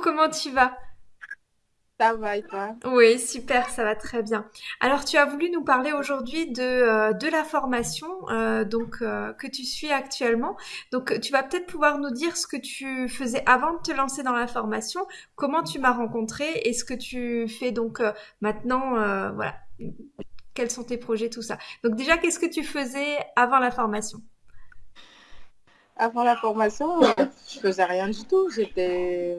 Coucou, comment tu vas? Ça va et toi? Oui, super, ça va très bien. Alors, tu as voulu nous parler aujourd'hui de, euh, de la formation euh, donc euh, que tu suis actuellement. Donc, tu vas peut-être pouvoir nous dire ce que tu faisais avant de te lancer dans la formation, comment tu m'as rencontré et ce que tu fais donc maintenant. voilà, quels sont tes projets, tout ça. Donc, déjà, qu'est-ce que tu faisais avant la formation? Avant la formation, je faisais rien du tout. J'étais,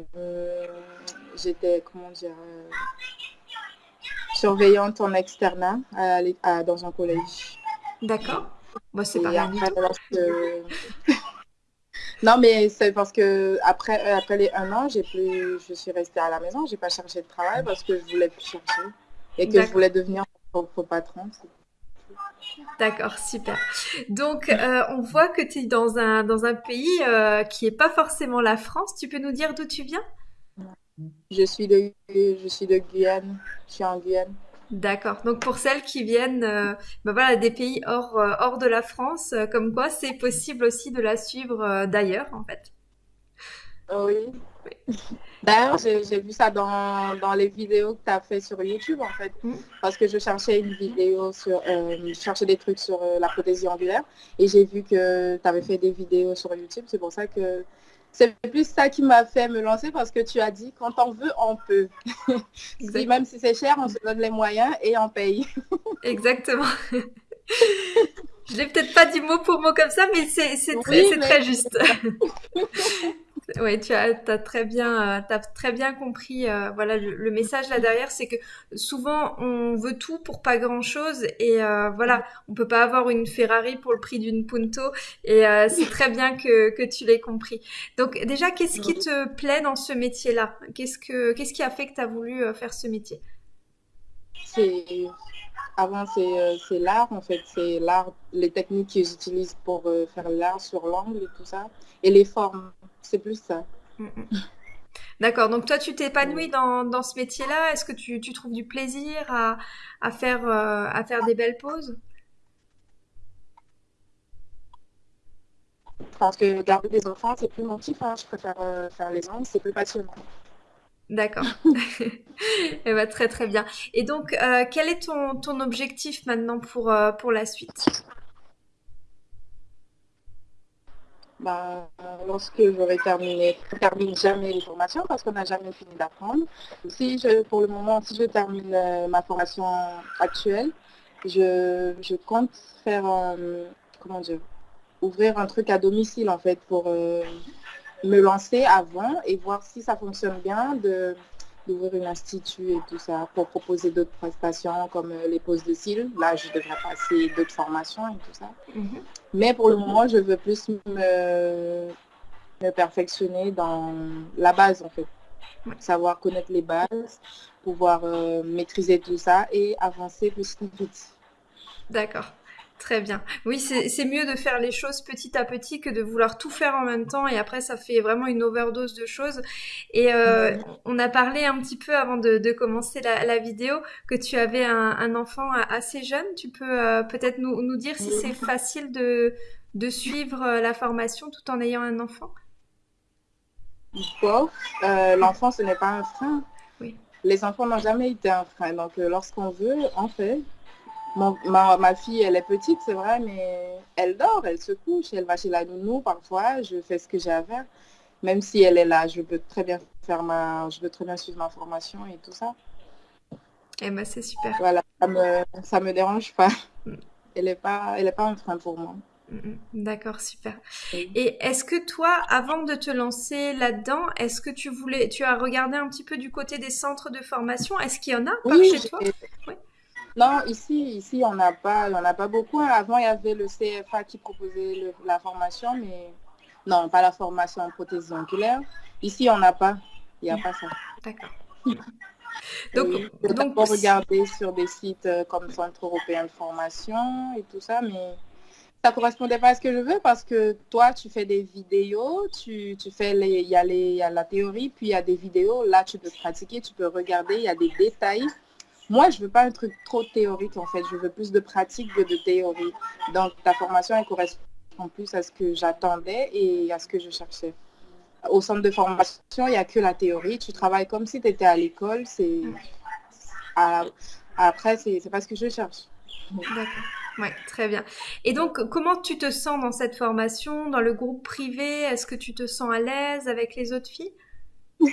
j'étais, comment dire, euh, surveillante en externat à l'é- à- dans un collège. D'accord. Moi, c'est pas. Non, mais c'est parce que après, après les un an, j'ai plus, je suis restée à la maison. J'ai pas cherché de travail parce que je voulais plus chercher et que je voulais devenir mon propre patron. D'accord, super. Donc, euh, on voit que tu es dans un, dans un pays euh, qui est pas forcément la France. Tu peux nous dire d'où tu viens? Je suis de, je suis de Guyane. Je suis en Guyane. D'accord. Donc, pour celles qui viennent euh, ben voilà, des pays hors, euh, hors de la France, euh, comme quoi c'est possible aussi de la suivre d'ailleurs, en fait. Oui. D'ailleurs, j'ai vu ça dans, dans les vidéos que tu as fait sur YouTube, en fait. Mm. Parce que je cherchais une vidéo sur... je cherchais des trucs sur la prothésie angulaire. Et j'ai vu que tu avais fait des vidéos sur YouTube. C'est pour ça que... C'est plus ça qui m'a fait me lancer parce que tu as dit, quand on veut, on peut. Si, même si c'est cher, on se donne les moyens et on paye. Exactement. Je l'ai peut-être pas dit mot pour mot comme ça, mais c'est très, Oui, c'est mais très juste. Ouais, tu as, t'as très bien, euh, très bien compris. euh, voilà, le, message là derrière, c'est que souvent on veut tout pour pas grand-chose et euh, voilà, on peut pas avoir une Ferrari pour le prix d'une Punto et c'est très bien que tu l'aies compris. Donc déjà, qu'est-ce qui te plaît dans ce métier-là? Qu'est-ce que qu'est-ce qui a fait que tu as voulu faire ce métier? Avant, c'est euh, c'est l'art, en fait. C'est l'art, les techniques que j'utilise pour euh, faire l'art sur l'angle et tout ça. Et les formes. C'est plus ça. Mm, mm. D'accord. Donc toi, tu t'épanouis dans dans ce métier-là. Est-ce que tu tu trouves du plaisir à à faire euh, à faire des belles poses? Parce que garder des enfants, c'est plus mon kiff. hein. Je préfère euh, faire les ongles, c'est plus passionnant. D'accord. Eh ben, très très bien. Et donc, euh, quel est ton, ton objectif maintenant pour, euh, pour la suite? Bah, lorsque j'aurai terminé, je ne termine jamais les formations parce qu'on n'a jamais fini d'apprendre. Si je, pour le moment, si je termine euh, ma formation actuelle, je, je compte faire, comment dire, ouvrir un truc à domicile en fait pour me lancer avant et voir si ça fonctionne bien de d'ouvrir une institut et tout ça pour proposer d'autres prestations comme euh, les poses de cils. Là, je devrais passer d'autres formations et tout ça. Mhm. Mais pour le moment, je veux plus me, me perfectionner dans la base en fait. Savoir connaître les bases, pouvoir euh, maîtriser tout ça et avancer à petit. D'accord. Très bien. Oui, c'est mieux de faire les choses petit à petit que de vouloir tout faire en même temps et après ça fait vraiment une overdose de choses. Et euh, on a parlé un petit peu avant de, de commencer la, la vidéo que tu avais un, un enfant assez jeune. Tu peux euh, peut-être nous, nous dire si c'est facile de, de suivre euh, la formation tout en ayant un enfant? Euh, l'enfant, ce n'est pas un frein. Oui. Les enfants n'ont jamais été un frein. Donc, lorsqu'on veut, on fait. Mon- ma, ma fille, elle est petite, c'est vrai, mais elle dort, elle se couche, elle va chez la nounou parfois. Je fais ce que j'ai à faire. Même si elle est là, je peux très bien faire ma, je peux très bien suivre ma formation et tout ça. Eh ben, c'est super. Voilà, ça me, ça me dérange pas. Mm, Elle est pas, elle est pas un frein pour moi. D'accord, super. Et est-ce que toi, avant de te lancer là-dedans, est-ce que tu voulais, tu as regardé un petit peu du côté des centres de formation? Est-ce qu'il y en a par Oui, chez toi? Oui. Non, ici, ici, on n'a pas, on pas beaucoup. Avant, il y avait le CFA qui proposait le- la formation, mais non, pas la formation en prothésie oculaire. Ici, on n'a pas. Il n'y a pas ça. D'accord. Donc, Oui, donc, d'abord regardé sur des sites euh, comme Centre européen de formation et tout ça, mais ça correspondait pas à ce que je veux parce que toi, tu fais des vidéos, tu, tu fais il y a les, il y a la théorie, puis il y a des vidéos. Là, tu peux pratiquer, tu peux regarder, il y a des détails. Moi, je veux pas un truc trop théorique en fait. Je veux plus de pratique que de théorie. Donc, ta formation, elle correspond plus à ce que j'attendais et à ce que je cherchais. au centre de formation, il n'y a que la théorie. Tu travailles comme si tu étais à l'école. C'est Après, c'est pas ce que je cherche. D'accord. Oui, très bien. Et donc, comment tu te sens dans cette formation, dans le groupe privé? Est-ce que tu te sens à l'aise avec les autres filles?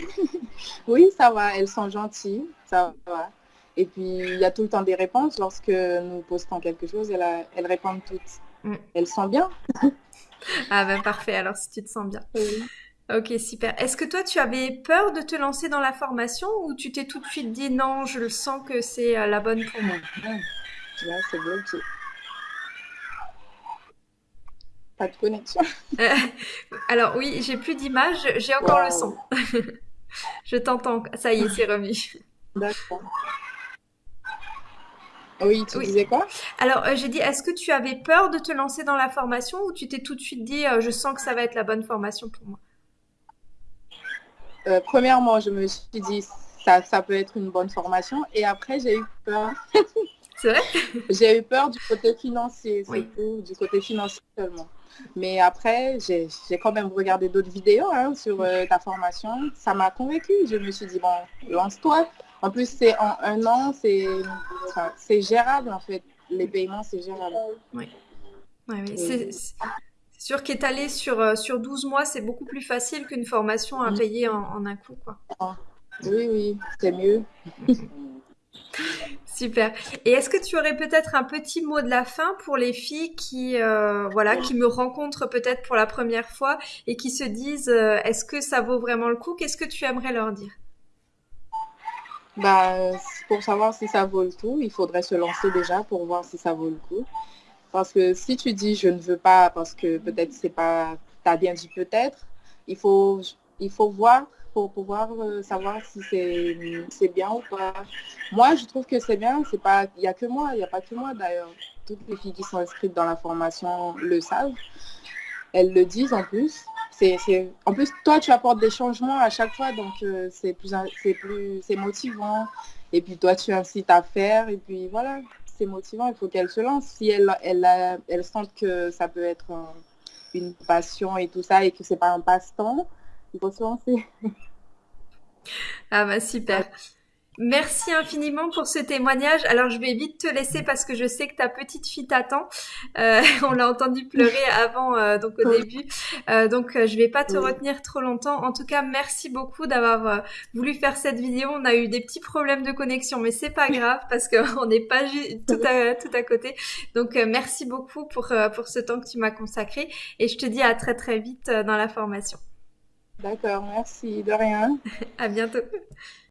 Oui, ça va. Elles sont gentilles. Ça va. Et puis, il y a tout le temps des réponses. Lorsque nous postons quelque chose, elles, elles répondent toutes. Mm. Elles sont bien. ah ben parfait, alors si tu te sens bien. Ok, super. Est-ce que toi, tu avais peur de te lancer dans la formation ou tu t'es tout de suite dit non, je le sens que c'est euh, la bonne pour moi? Là, c'est bloqué. Pas de connexion. Euh, alors oui, j'ai plus d'image, j'ai encore le son. je t'entends. Ça y est, c'est remis. D'accord. Oui, tu disais quoi? Alors, euh, j'ai dit, est-ce que tu avais peur de te lancer dans la formation ou tu t'es tout de suite dit, euh, je sens que ça va être la bonne formation pour moi? Premièrement, je me suis dit, ça, ça peut être une bonne formation. Et après, j'ai eu peur. C'est vrai? J'ai eu peur du côté financier, surtout du côté financier seulement. Mais après, j'ai quand même regardé d'autres vidéos hein, sur euh, ta formation. Ça m'a convaincu. Je me suis dit, bon, lance-toi. En plus, c'est en un an, c'est gérable en fait. Les paiements, c'est gérable. Oui. C'est sûr qu'étaler sur, euh, sur 12 mois, c'est beaucoup plus facile qu'une formation à mm. payer en, un coup. Quoi. Ah. Oui, oui, c'est mieux. Super. Et est-ce que tu aurais peut-être un petit mot de la fin pour les filles qui, euh, voilà, qui me rencontrent peut-être pour la première fois et qui se disent euh, est-ce que ça vaut vraiment le coup? Qu'est-ce que tu aimerais leur dire? Bah, pour savoir si ça vaut le coup, il faudrait se lancer déjà pour voir si ça vaut le coup. Parce que si tu dis je ne veux pas parce que peut-être c'est pas, tu as bien dit peut-être, il faut, il faut voir pour pouvoir euh, savoir si c'est bien ou pas. Moi, je trouve que c'est bien. C'est pas, il n'y a que moi, il n'y a pas que moi d'ailleurs. Toutes les filles qui sont inscrites dans la formation le savent. Elles le disent en plus. C'est, en plus, toi, tu apportes des changements à chaque fois, donc euh, c'est plus, c'est plus, c'est motivant. Et puis toi, tu incites à faire, et puis voilà, c'est motivant. Il faut qu'elle se lance. Si elle, elle, elle, sent que ça peut être une passion et tout ça, et que c'est pas un passe-temps, il faut se lancer. Ah bah super. Merci infiniment pour ce témoignage. Alors je vais vite te laisser parce que je sais que ta petite fille t'attend. Euh, on l'a entendu pleurer avant, euh, donc au début. Euh, donc je vais pas te retenir trop longtemps. En tout cas, merci beaucoup d'avoir voulu faire cette vidéo. On a eu des petits problèmes de connexion, mais c'est pas grave parce qu'on n'est pas tout à, tout à côté. Donc merci beaucoup pour, pour ce temps que tu m'as consacré et je te dis à très très vite dans la formation. D'accord, merci, de rien. à bientôt.